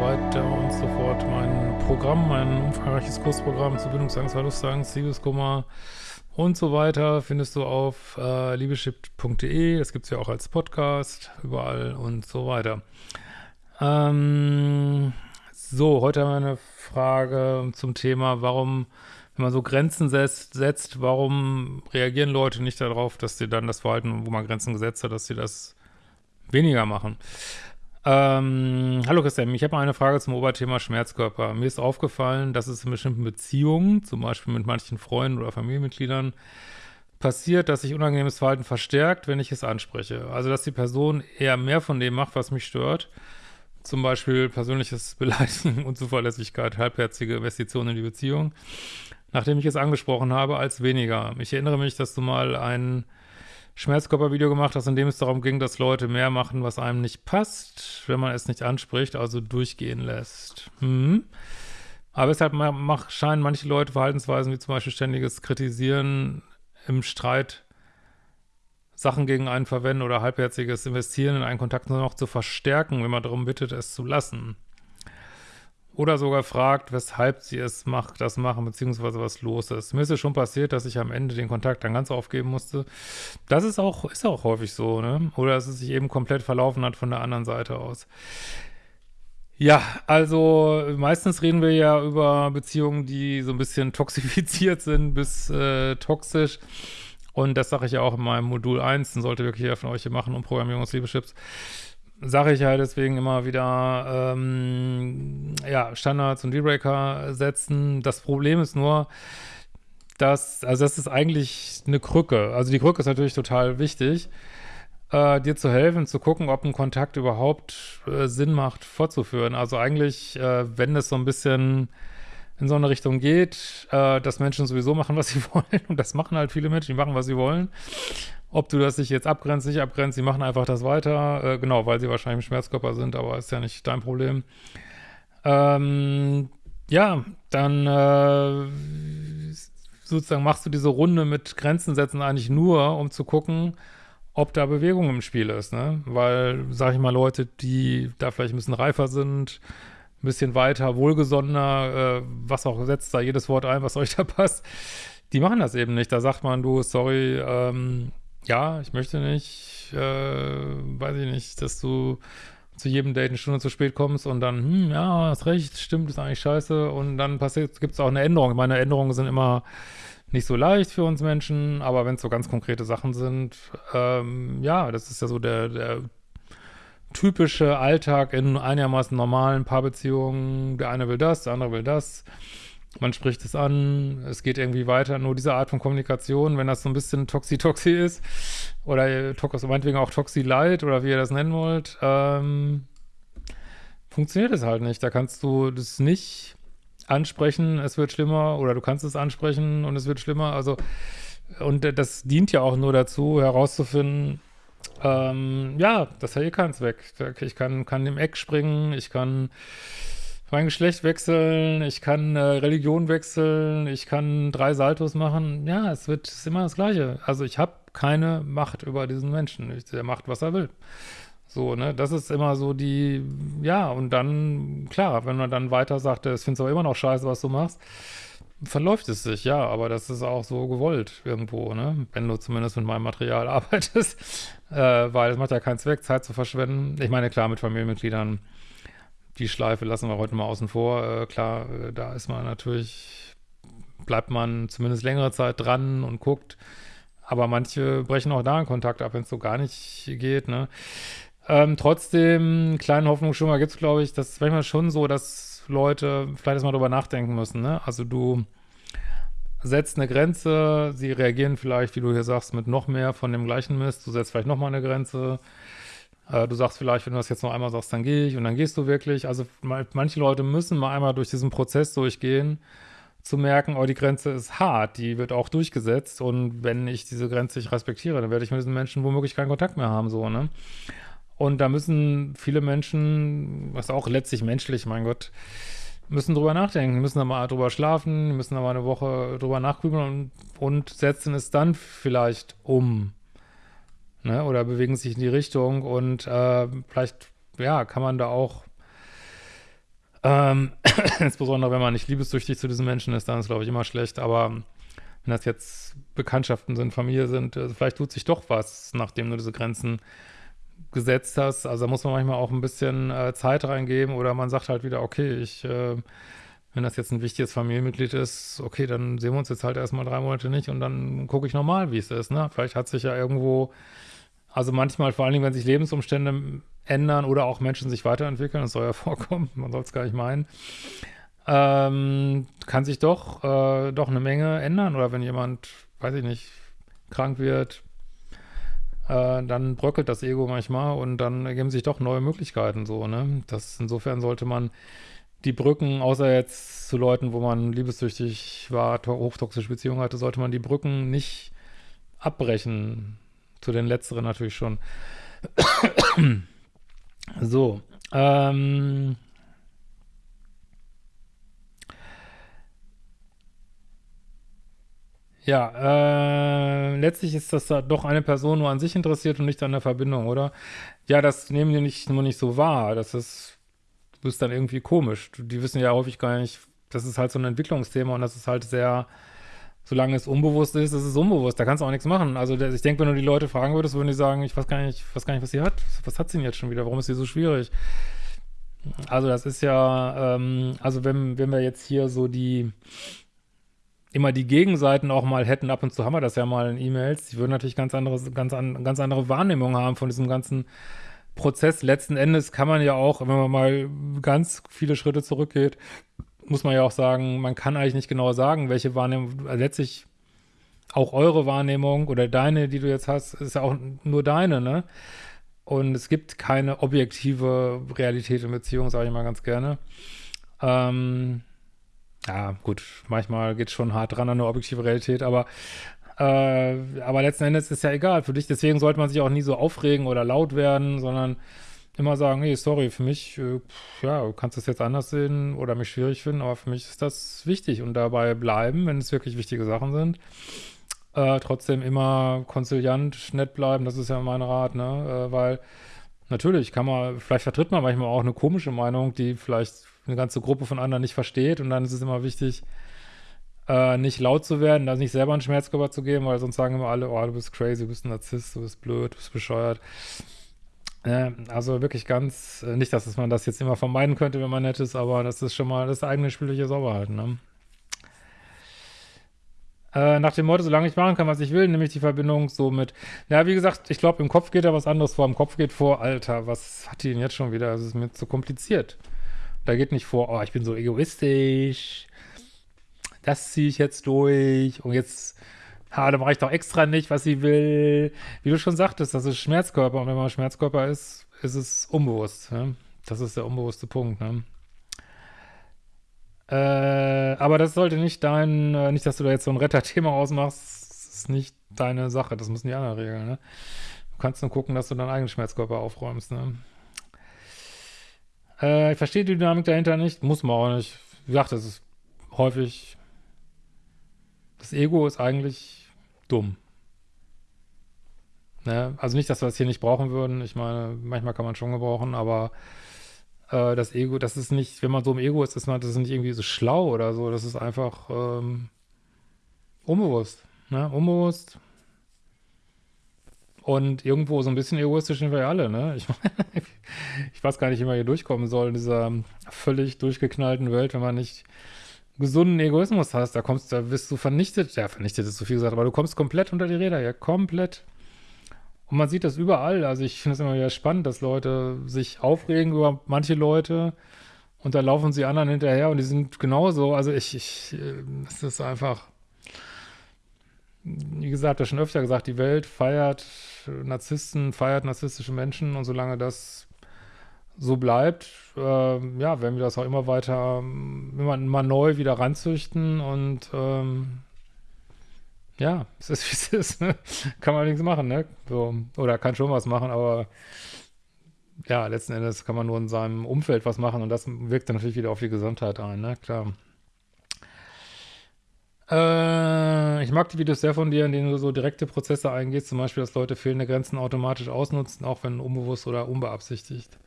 weiter und so fort. Mein Programm, mein umfangreiches Kursprogramm zu Bindungsangst, Verlustangst, Liebeskummer und so weiter findest du auf äh, liebeschip.de. Das gibt es ja auch als Podcast, überall und so weiter. Ähm, so, heute haben wir eine Frage zum Thema, warum, wenn man so Grenzen setzt, setzt, warum reagieren Leute nicht darauf, dass sie dann das Verhalten, wo man Grenzen gesetzt hat, dass sie das weniger machen. Ähm, hallo Christian, ich habe mal eine Frage zum Oberthema Schmerzkörper. Mir ist aufgefallen, dass es in bestimmten Beziehungen, zum Beispiel mit manchen Freunden oder Familienmitgliedern, passiert, dass sich unangenehmes Verhalten verstärkt, wenn ich es anspreche. Also, dass die Person eher mehr von dem macht, was mich stört. Zum Beispiel persönliches Beleidigen, Unzuverlässigkeit, halbherzige Investitionen in die Beziehung, nachdem ich es angesprochen habe, als weniger. Ich erinnere mich, dass du mal ein Schmerzkörpervideo gemacht hast, in dem es darum ging, dass Leute mehr machen, was einem nicht passt, wenn man es nicht anspricht, also durchgehen lässt. Hm. Aber deshalb mach, scheinen manche Leute Verhaltensweisen wie zum Beispiel ständiges Kritisieren im Streit Sachen gegen einen verwenden oder halbherziges Investieren in einen Kontakt nur noch zu verstärken, wenn man darum bittet, es zu lassen oder sogar fragt, weshalb sie es macht, das machen, beziehungsweise was los ist. Mir ist es schon passiert, dass ich am Ende den Kontakt dann ganz aufgeben musste. Das ist auch, ist auch häufig so, ne? Oder dass es sich eben komplett verlaufen hat von der anderen Seite aus. Ja, also meistens reden wir ja über Beziehungen, die so ein bisschen toxifiziert sind bis äh, toxisch. Und das sage ich ja auch in meinem Modul 1, den sollte wirklich jeder von euch hier machen, um Programmierung aus Liebeschips sage ich halt deswegen immer wieder, ähm, ja, Standards und Dealbreaker setzen. Das Problem ist nur, dass, also das ist eigentlich eine Krücke. Also die Krücke ist natürlich total wichtig, äh, dir zu helfen, zu gucken, ob ein Kontakt überhaupt äh, Sinn macht, fortzuführen. Also eigentlich, äh, wenn es so ein bisschen in so eine Richtung geht, äh, dass Menschen sowieso machen, was sie wollen. Und das machen halt viele Menschen, die machen, was sie wollen. Ob du das sich jetzt abgrenzt, nicht abgrenzt, sie machen einfach das weiter. Äh, genau, weil sie wahrscheinlich im Schmerzkörper sind, aber ist ja nicht dein Problem. Ähm, ja, dann äh, sozusagen machst du diese Runde mit Grenzen setzen eigentlich nur, um zu gucken, ob da Bewegung im Spiel ist, ne? Weil, sag ich mal, Leute, die da vielleicht ein bisschen reifer sind, ein bisschen weiter, wohlgesonnener, äh, was auch setzt da jedes Wort ein, was euch da passt, die machen das eben nicht. Da sagt man, du, sorry, ähm, ja, ich möchte nicht, äh, weiß ich nicht, dass du zu jedem Date eine Stunde zu spät kommst und dann, hm, ja, hast recht, stimmt, ist eigentlich scheiße und dann passiert, gibt es auch eine Änderung. Meine Änderungen sind immer nicht so leicht für uns Menschen, aber wenn es so ganz konkrete Sachen sind, ähm, ja, das ist ja so der, der typische Alltag in einigermaßen normalen Paarbeziehungen. Der eine will das, der andere will das man spricht es an, es geht irgendwie weiter. Nur diese Art von Kommunikation, wenn das so ein bisschen Toxi-Toxi ist, oder Tox, meinetwegen auch Toxi-Light, oder wie ihr das nennen wollt, ähm, funktioniert es halt nicht. Da kannst du das nicht ansprechen, es wird schlimmer, oder du kannst es ansprechen und es wird schlimmer. Also, und das dient ja auch nur dazu, herauszufinden, ähm, ja, das hat eh keins weg. Ich kann, kann im Eck springen, ich kann mein Geschlecht wechseln, ich kann äh, Religion wechseln, ich kann drei Saltos machen. Ja, es wird ist immer das Gleiche. Also ich habe keine Macht über diesen Menschen. Ich, der macht, was er will. So, ne, das ist immer so die, ja, und dann, klar, wenn man dann weiter sagt, es findest aber immer noch scheiße, was du machst, verläuft es sich, ja, aber das ist auch so gewollt irgendwo, ne, wenn du zumindest mit meinem Material arbeitest, äh, weil es macht ja keinen Zweck, Zeit zu verschwenden. Ich meine, klar, mit Familienmitgliedern die Schleife lassen wir heute mal außen vor. Äh, klar, äh, da ist man natürlich, bleibt man zumindest längere Zeit dran und guckt. Aber manche brechen auch da einen Kontakt ab, wenn es so gar nicht geht. Ne? Ähm, trotzdem, kleinen Hoffnungsschimmer gibt es, glaube ich, das ist manchmal schon so, dass Leute vielleicht erstmal drüber nachdenken müssen. Ne? Also du setzt eine Grenze, sie reagieren vielleicht, wie du hier sagst, mit noch mehr von dem gleichen Mist. Du setzt vielleicht nochmal eine Grenze äh, du sagst vielleicht, wenn du das jetzt noch einmal sagst, dann gehe ich und dann gehst du wirklich. Also manche Leute müssen mal einmal durch diesen Prozess durchgehen, zu merken, oh, die Grenze ist hart, die wird auch durchgesetzt und wenn ich diese Grenze nicht respektiere, dann werde ich mit diesen Menschen womöglich keinen Kontakt mehr haben, so, ne? Und da müssen viele Menschen, was auch letztlich menschlich, mein Gott, müssen drüber nachdenken, müssen da mal drüber schlafen, müssen da mal eine Woche drüber nachgrübeln und, und setzen es dann vielleicht um ne? oder bewegen sich in die Richtung und äh, vielleicht, ja, kann man da auch Ähm, insbesondere, wenn man nicht liebessüchtig zu diesen Menschen ist, dann ist es, glaube ich, immer schlecht. Aber wenn das jetzt Bekanntschaften sind, Familie sind, also vielleicht tut sich doch was, nachdem du diese Grenzen gesetzt hast. Also da muss man manchmal auch ein bisschen äh, Zeit reingeben oder man sagt halt wieder, okay, ich, äh, wenn das jetzt ein wichtiges Familienmitglied ist, okay, dann sehen wir uns jetzt halt erstmal drei Monate nicht und dann gucke ich nochmal, wie es ist. Ne? Vielleicht hat sich ja irgendwo, also manchmal, vor allen Dingen, wenn sich Lebensumstände ändern oder auch Menschen sich weiterentwickeln, das soll ja vorkommen, man soll es gar nicht meinen, ähm, kann sich doch, äh, doch eine Menge ändern. Oder wenn jemand, weiß ich nicht, krank wird, äh, dann bröckelt das Ego manchmal und dann ergeben sich doch neue Möglichkeiten so, ne? Das, insofern sollte man die Brücken, außer jetzt zu Leuten, wo man liebessüchtig war, hochtoxische Beziehungen hatte, sollte man die Brücken nicht abbrechen. Zu den letzteren natürlich schon. so, ähm, Ja, äh, letztlich ist das da doch eine Person nur an sich interessiert und nicht an der Verbindung, oder? Ja, das nehmen die nicht, nur nicht so wahr. Das ist, du bist dann irgendwie komisch. Die wissen ja häufig gar nicht, das ist halt so ein Entwicklungsthema und das ist halt sehr, solange es unbewusst ist, ist es unbewusst. Da kannst du auch nichts machen. Also ich denke, wenn du die Leute fragen würdest, würden die sagen, ich weiß gar nicht, weiß gar nicht, was sie hat. Was hat sie denn jetzt schon wieder? Warum ist sie so schwierig? Also das ist ja, ähm, also wenn, wenn wir jetzt hier so die immer die Gegenseiten auch mal hätten, ab und zu haben wir das ja mal in E-Mails, die würden natürlich ganz andere, ganz, an, ganz andere Wahrnehmung haben von diesem ganzen Prozess. Letzten Endes kann man ja auch, wenn man mal ganz viele Schritte zurückgeht, muss man ja auch sagen, man kann eigentlich nicht genau sagen, welche Wahrnehmung, also letztlich auch eure Wahrnehmung oder deine, die du jetzt hast, ist ja auch nur deine, ne? Und es gibt keine objektive Realität in Beziehungen, sage ich mal ganz gerne. Ähm, ja, gut, manchmal geht es schon hart dran an eine objektive Realität, aber äh, aber letzten Endes ist ja egal für dich. Deswegen sollte man sich auch nie so aufregen oder laut werden, sondern immer sagen, hey, sorry, für mich, äh, ja, du kannst das jetzt anders sehen oder mich schwierig finden, aber für mich ist das wichtig und dabei bleiben, wenn es wirklich wichtige Sachen sind. Äh, trotzdem immer konziliant, nett bleiben, das ist ja mein Rat, ne, äh, weil natürlich kann man, vielleicht vertritt man manchmal auch eine komische Meinung, die vielleicht eine ganze Gruppe von anderen nicht versteht und dann ist es immer wichtig, äh, nicht laut zu werden, da nicht selber einen Schmerzkörper zu geben, weil sonst sagen immer alle, oh, du bist crazy, du bist ein Narzisst, du bist blöd, du bist bescheuert. Also wirklich ganz, äh, nicht, dass man das jetzt immer vermeiden könnte, wenn man nett ist, aber das ist schon mal das eigene spielliche Sauberheit, ne? Äh, nach dem Motto, solange ich machen kann, was ich will, nämlich die Verbindung so mit, ja, wie gesagt, ich glaube, im Kopf geht da was anderes vor. Im Kopf geht vor, Alter, was hat die denn jetzt schon wieder? Das ist mir zu kompliziert. Da geht nicht vor, oh, ich bin so egoistisch, das ziehe ich jetzt durch und jetzt, ha, da mache ich doch extra nicht, was sie will. Wie du schon sagtest, das ist Schmerzkörper und wenn man Schmerzkörper ist, ist es unbewusst. Ne? Das ist der unbewusste Punkt. Ne? Äh, aber das sollte nicht dein, äh, nicht, dass du da jetzt so ein Retterthema ausmachst, das ist nicht deine Sache, das müssen die anderen regeln. Ne? Du kannst nur gucken, dass du deinen eigenen Schmerzkörper aufräumst. Ne? Äh, ich verstehe die Dynamik dahinter nicht, muss man auch nicht. Wie gesagt, das ist häufig, das Ego ist eigentlich dumm. Ne? Also nicht, dass wir das hier nicht brauchen würden. Ich meine, manchmal kann man schon gebrauchen, aber äh, das Ego, das ist nicht, wenn man so im Ego ist, ist man, das ist nicht irgendwie so schlau oder so. Das ist einfach ähm, unbewusst. Ne? Unbewusst. Und irgendwo so ein bisschen egoistisch sind wir ja alle, ne? Ich, ich weiß gar nicht, wie man hier durchkommen soll in dieser völlig durchgeknallten Welt, wenn man nicht gesunden Egoismus hast. Da kommst, da wirst du vernichtet. Ja, vernichtet ist zu viel gesagt, aber du kommst komplett unter die Räder, ja, komplett. Und man sieht das überall. Also ich finde es immer wieder spannend, dass Leute sich aufregen über manche Leute und da laufen sie anderen hinterher und die sind genauso. Also ich, ich, äh, es ist einfach wie gesagt, das schon öfter gesagt, die Welt feiert Narzissten, feiert narzisstische Menschen und solange das so bleibt, äh, ja, werden wir das auch immer weiter, immer, immer neu wieder ranzüchten und ähm, ja, es ist wie es ist, ne? kann man nichts machen, ne? So, oder kann schon was machen, aber ja, letzten Endes kann man nur in seinem Umfeld was machen und das wirkt dann natürlich wieder auf die Gesundheit ein, ne? Klar. Äh, ich mag die Videos sehr von dir, in denen du so direkte Prozesse eingehst, zum Beispiel, dass Leute fehlende Grenzen automatisch ausnutzen, auch wenn unbewusst oder unbeabsichtigt.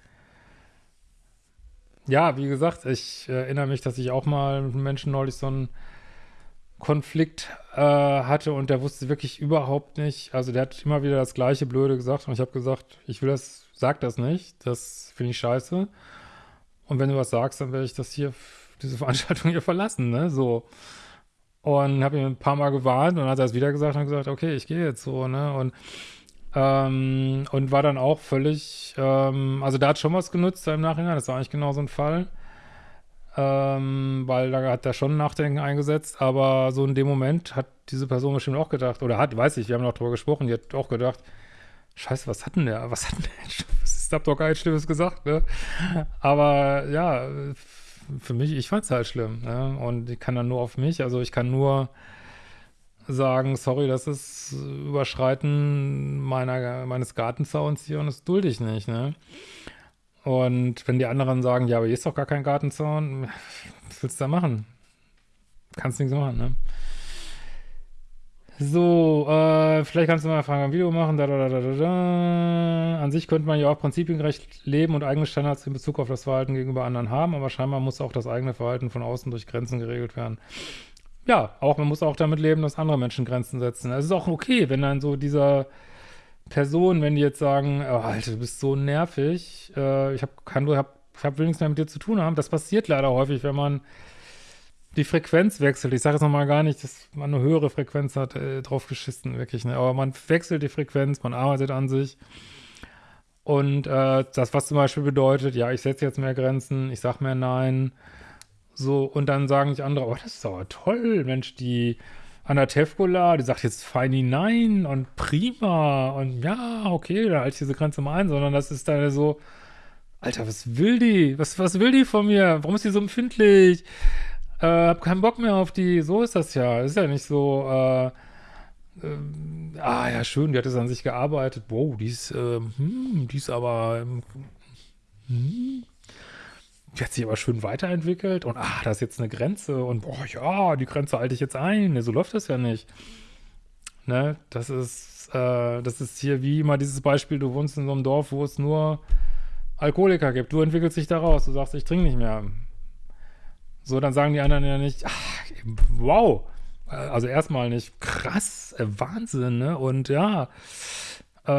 Ja, wie gesagt, ich äh, erinnere mich, dass ich auch mal mit einem Menschen neulich so einen Konflikt äh, hatte und der wusste wirklich überhaupt nicht, also der hat immer wieder das gleiche Blöde gesagt und ich habe gesagt, ich will das, sag das nicht, das finde ich scheiße und wenn du was sagst, dann werde ich das hier, diese Veranstaltung hier verlassen, ne, so. Und habe ihm ein paar Mal gewarnt und dann hat er es wieder gesagt und gesagt, okay, ich gehe jetzt so, ne, und ähm, und war dann auch völlig, ähm, also da hat schon was genutzt im Nachhinein, das war eigentlich genau so ein Fall. Ähm, weil da hat er schon Nachdenken eingesetzt, aber so in dem Moment hat diese Person bestimmt auch gedacht, oder hat, weiß ich, wir haben noch drüber gesprochen, die hat auch gedacht, Scheiße, was hat denn der, was hat denn der, ist, hab doch gar nichts Schlimmes gesagt, ne? Aber ja, für mich, ich fand's halt schlimm, ne? Und ich kann dann nur auf mich, also ich kann nur sagen, sorry, das ist Überschreiten meiner, meines Gartenzauns hier und das dulde ich nicht, ne? Und wenn die anderen sagen, ja, aber hier ist doch gar kein Gartenzaun, was willst du da machen? Kannst nichts machen, ne? So, äh, vielleicht kannst du mal fragen, ein Video machen, da, da, da, da, da. An sich könnte man ja auch prinzipiengerecht leben und eigene Standards in Bezug auf das Verhalten gegenüber anderen haben, aber scheinbar muss auch das eigene Verhalten von außen durch Grenzen geregelt werden ja, auch man muss auch damit leben, dass andere Menschen Grenzen setzen. Es ist auch okay, wenn dann so dieser Person, wenn die jetzt sagen, oh, Alter, du bist so nervig, äh, ich habe kann hab, ich hab will mehr mit dir zu tun haben. Das passiert leider häufig, wenn man die Frequenz wechselt. Ich sage jetzt nochmal gar nicht, dass man eine höhere Frequenz hat, äh, drauf geschissen, wirklich, ne? Aber man wechselt die Frequenz, man arbeitet an sich. Und äh, das, was zum Beispiel bedeutet, ja, ich setze jetzt mehr Grenzen, ich sag mehr Nein, so, und dann sagen nicht andere, oh, das ist aber toll, Mensch, die Anna Tevkola, die sagt jetzt feini nein und prima und ja, okay, da halte ich diese Grenze mal ein, sondern das ist dann so, Alter, was will die? Was, was will die von mir? Warum ist die so empfindlich? Äh, hab keinen Bock mehr auf die. So ist das ja. Ist ja nicht so, äh, äh, ah ja, schön, die hat es an sich gearbeitet. Wow, die ist, äh, hm, die ist aber, hm, die hat sich aber schön weiterentwickelt und ah, da ist jetzt eine Grenze und boah, ja, die Grenze halte ich jetzt ein. So läuft das ja nicht. Ne, das ist, äh, das ist hier wie immer dieses Beispiel, du wohnst in so einem Dorf, wo es nur Alkoholiker gibt. Du entwickelst dich daraus, du sagst, ich trinke nicht mehr. So, dann sagen die anderen ja nicht, ach, wow, also erstmal nicht, krass, äh, Wahnsinn, ne? Und ja, äh,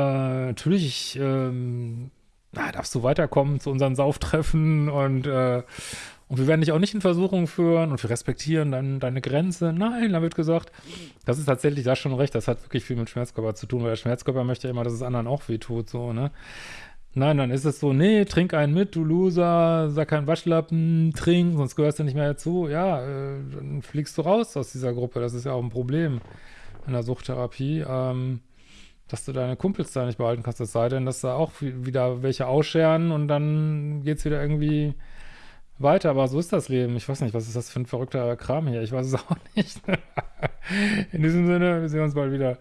natürlich, ähm, na, darfst du weiterkommen zu unseren Sauftreffen und, äh, und wir werden dich auch nicht in Versuchung führen und wir respektieren dann deine Grenze. Nein, da wird gesagt, das ist tatsächlich, da schon recht, das hat wirklich viel mit Schmerzkörper zu tun, weil der Schmerzkörper möchte ja immer, dass es anderen auch wehtut, so, ne? Nein, dann ist es so, nee, trink einen mit, du Loser, sag keinen Waschlappen, trink, sonst gehörst du nicht mehr dazu. Ja, äh, dann fliegst du raus aus dieser Gruppe, das ist ja auch ein Problem in der Suchttherapie. Ähm, dass du deine Kumpels da nicht behalten kannst, es sei denn, dass da auch wieder welche ausscheren und dann geht's wieder irgendwie weiter, aber so ist das Leben. Ich weiß nicht, was ist das für ein verrückter Kram hier? Ich weiß es auch nicht. In diesem Sinne, wir sehen uns bald wieder.